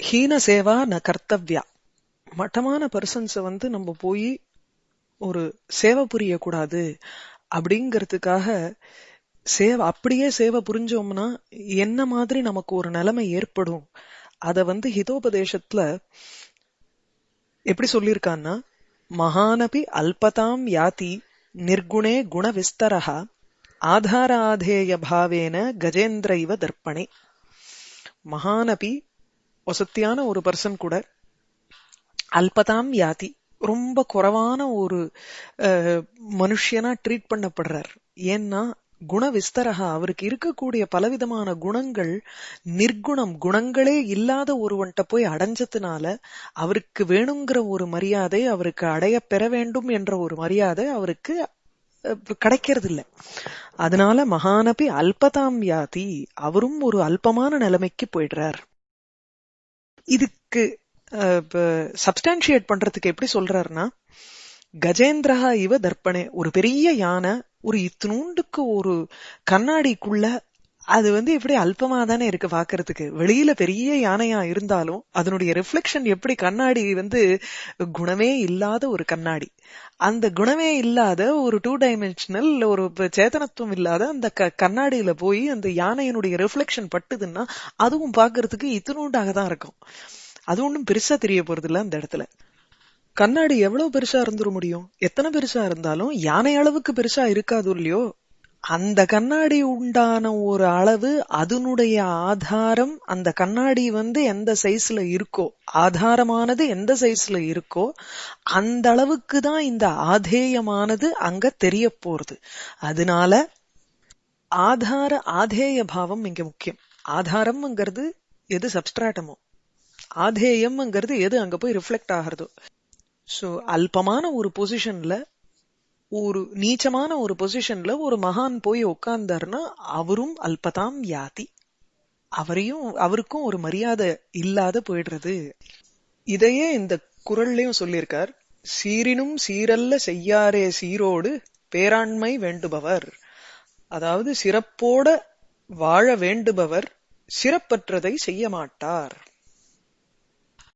ஹீன சேவா ந கர்த்தவ்யா. மட்டமான பர்சன்ஸை வந்து நம்ம போய் ஒரு சேவை புரியக்கூடாது அப்படிங்கிறதுக்காக சேவை அப்படியே சேவை புரிஞ்சோம்னா என்ன மாதிரி நமக்கு ஒரு நிலைமை ஏற்படும்? அத வந்து ஹிதோபதேசத்துல எப்படி சொல்லியிருக்கான்னா மகானபி அல்பதாம் யாதி நிர்குணே குண விஸ்தரஹா ஆதாராதேய பாவேன கஜேந்திர இவ தர்ப்பணே. மகானபி வசத்தியான ஒரு பர்சன் கூட அல்பதாம் யாதி ரொம்ப குறைவான ஒரு அஹ், மனுஷியனா ட்ரீட் பண்ணப்படுறார். ஏன்னா குண விஸ்தரகா அவருக்கு இருக்கக்கூடிய பலவிதமான குணங்கள் நிர்குணம் குணங்களே இல்லாத ஒருவன்ட்ட போய் அடைஞ்சதுனால அவருக்கு வேணுங்கிற ஒரு மரியாதை அவருக்கு அடைய பெற வேண்டும் என்ற ஒரு மரியாதை அவருக்கு கிடைக்கிறது இல்ல அதனால மகானபி அல்பதாம் யாதி அவரும் ஒரு அல்பமான நிலைமைக்கு போயிடுறார். இதுக்கு சப்ஸ்டான்ஷியேட் பண்றதுக்கு எப்படி சொல்றாருன்னா கஜேந்திரஹா இவ தர்ப்பணே ஒரு பெரிய யானை ஒரு இத்தினூண்டுக்கு ஒரு கண்ணாடிக்குள்ள அது வந்து எப்படி அல்பமா தானே இருக்கு பாக்குறதுக்கு? வெளியில பெரிய யானையா இருந்தாலும் அதனுடைய ரிஃப்ளெக்ஷன் எப்படி கண்ணாடி வந்து குணமே இல்லாத ஒரு கண்ணாடி. அந்த குணமே இல்லாத ஒரு டூ டைமென்ஷனல் ஒரு ப- சேதனத்துவம் இல்லாத அந்த க- கண்ணாடியில போய் அந்த யானையினுடைய ரிஃப்ளெக்ஷன் பட்டுதுன்னா அதுவும் பாக்குறதுக்கு இத்தினூண்டாக தான் இருக்கும். அது ஒண்ணும் பெருசா தெரிய போறது இல்ல அந்த இடத்துல. கண்ணாடி எவ்வளவு பெருசா இருந்துட முடியும்? எத்தனை பெருசா இருந்தாலும் யானை அளவுக்கு பெருசா இருக்காது இல்லையோ அந்த கண்ணாடி உண்டான ஒரு அளவு அதனுடைய ஆதாரம் அந்த கண்ணாடி வந்து எந்த சைஸ்ல இருக்கோ ஆதாரமானது எந்த சைஸ்ல இருக்கோ அந்த அளவுக்கு தான் இந்த ஆதேயமானது அங்க தெரிய போறது. அதனால ஆதார ஆதேய பாவம் இங்க முக்கியம். ஆதாரம்ங்கிறது எது சப்ஸ்ட்ராட்டமோ ஆதேயம்ங்கிறது எது அங்க போய் ரிஃப்ளெக்ட் ஆகிறதோ? சோ அல்பமான ஒரு பொசிஷன்ல ஒரு நீச்சமான ஒரு பொசிஷன்ல ஒரு மகான் போய் உட்கார்ந்தாருன்னா அவரும் அல்பதாம் யாதி அவரையும் அவருக்கும் ஒரு மரியாதை இல்லாத போயிடுறது. இதையே இந்த குரல்லையும் சொல்லியிருக்கார். சீரினும் சீரல்ல செய்யாரே சீரோடு பேராண்மை வேண்டுபவர். அதாவது சிறப்போட வாழ வேண்டுபவர் சிறப்பற்றதை செய்ய மாட்டார்.